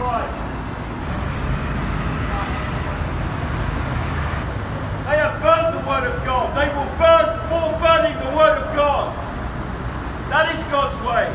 They have burned the Word of God. They will burn for burning the Word of God. That is God's way.